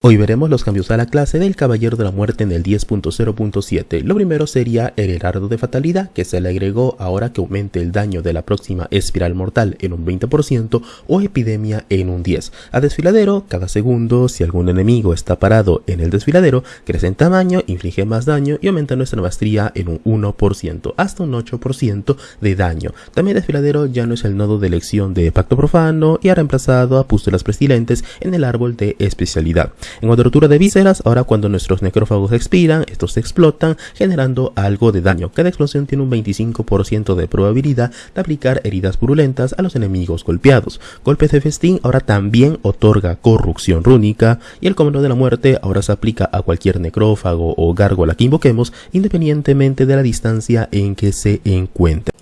Hoy veremos los cambios a la clase del Caballero de la Muerte en el 10.0.7. Lo primero sería el Heraldo de Fatalidad, que se le agregó ahora que aumente el daño de la próxima espiral mortal en un 20% o epidemia en un 10%. A desfiladero, cada segundo, si algún enemigo está parado en el desfiladero, crece en tamaño, inflige más daño y aumenta nuestra maestría en un 1%, hasta un 8% de daño. También desfiladero ya no es el nodo de elección de Pacto Profano y ha reemplazado a Pústulas Pestilentes en el árbol de especialidad. En cuanto de vísceras, ahora cuando nuestros necrófagos expiran, estos se explotan, generando algo de daño. Cada explosión tiene un 25% de probabilidad de aplicar heridas purulentas a los enemigos golpeados. Golpes de festín ahora también otorga corrupción rúnica y el comando de la muerte ahora se aplica a cualquier necrófago o gárgola que invoquemos independientemente de la distancia en que se encuentre.